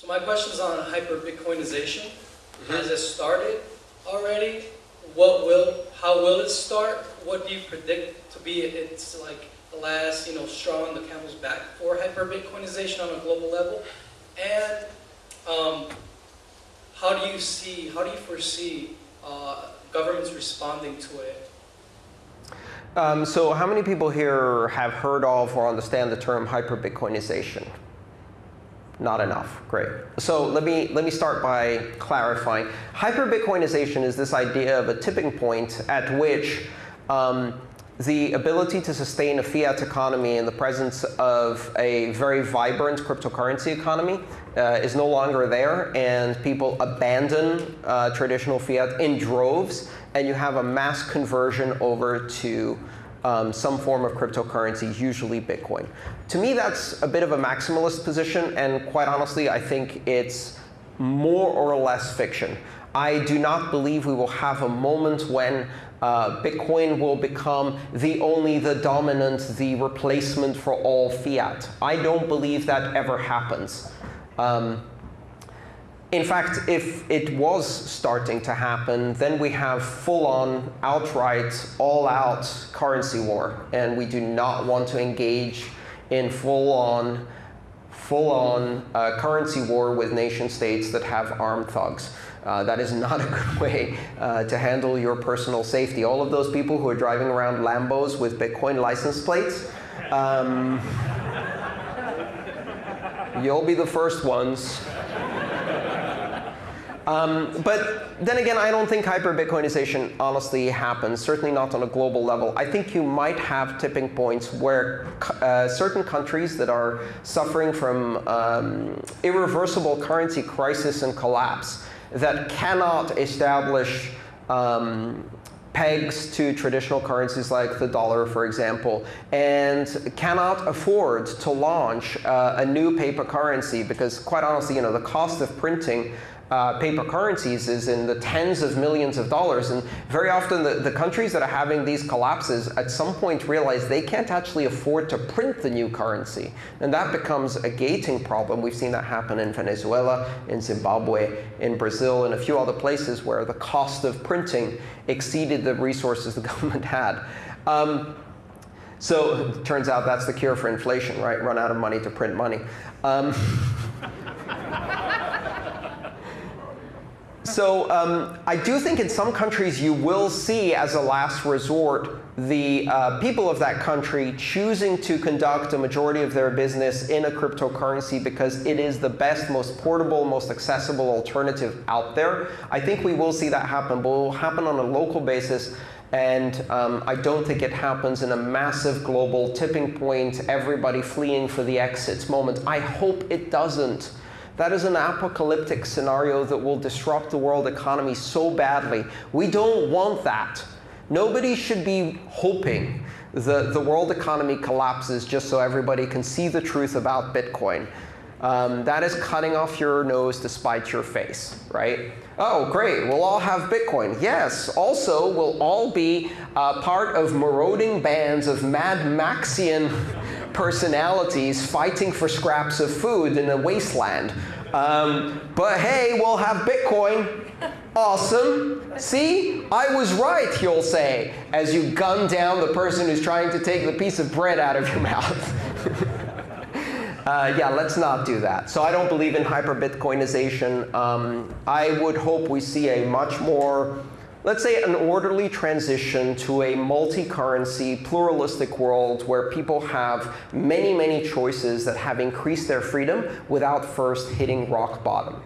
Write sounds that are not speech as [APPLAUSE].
So my question is on hyper-Bitcoinization. Has it started already? What will, how will it start? What do you predict to be its like the last, you know, straw on the camel's back for hyper-Bitcoinization on a global level? And um, how do you see, how do you foresee uh, governments responding to it? Um, so how many people here have heard of or understand the term hyper-Bitcoinization? Not enough. Great. So let me, let me start by clarifying. Hyper-Bitcoinization is this idea of a tipping point at which um, the ability to sustain a fiat economy in the presence of a very vibrant cryptocurrency economy uh, is no longer there, and people abandon uh, traditional fiat in droves, and you have a mass conversion over to um, some form of cryptocurrency, usually Bitcoin. To me, that's a bit of a maximalist position, and quite honestly, I think it's more or less fiction. I do not believe we will have a moment when uh, Bitcoin will become the only, the dominant, the replacement for all fiat. I don't believe that ever happens. Um, in fact, if it was starting to happen, then we have full-on, outright, all-out currency war. And we do not want to engage in full-on, full-on uh, currency war with nation states that have armed thugs. Uh, that is not a good way uh, to handle your personal safety. All of those people who are driving around Lambos with Bitcoin license plates, um, [LAUGHS] you'll be the first ones um, but then again, I don't think hyper-Bitcoinization honestly happens, certainly not on a global level. I think you might have tipping points where uh, certain countries that are suffering from um, irreversible currency crisis and collapse that cannot establish um, pegs to traditional currencies like the dollar, for example, and cannot afford to launch uh, a new paper currency because, quite honestly, you know, the cost of printing uh, paper currencies is in the tens of millions of dollars. And very often, the, the countries that are having these collapses at some point realize they can't actually afford to print the new currency. And that becomes a gating problem. We've seen that happen in Venezuela, in Zimbabwe, in Brazil, and a few other places where the cost of printing exceeded the resources the [LAUGHS] government had. Um, so it [LAUGHS] turns out that's the cure for inflation, right? Run out of money to print money. Um, [LAUGHS] So um, I do think in some countries you will see, as a last resort, the uh, people of that country choosing to conduct a majority of their business in a cryptocurrency because it is the best, most portable, most accessible alternative out there. I think we will see that happen, but it will happen on a local basis. And um, I don't think it happens in a massive global tipping point, everybody fleeing for the exits moment. I hope it doesn't. That is an apocalyptic scenario that will disrupt the world economy so badly. We don't want that. Nobody should be hoping the, the world economy collapses just so everybody can see the truth about Bitcoin. Um, that is cutting off your nose to spite your face, right? Oh, great, we'll all have Bitcoin. Yes, also we'll all be uh, part of marauding bands of Mad Maxian personalities fighting for scraps of food in a wasteland. Um, but hey, we'll have Bitcoin. Awesome. See? I was right, you'll say, as you gun down the person who's trying to take the piece of bread out of your [LAUGHS] mouth. uh, yeah, let's not do that. So I don't believe in hyper-Bitcoinization. Um, I would hope we see a much more let's say, an orderly transition to a multi-currency, pluralistic world where people have many, many choices that have increased their freedom without first hitting rock bottom.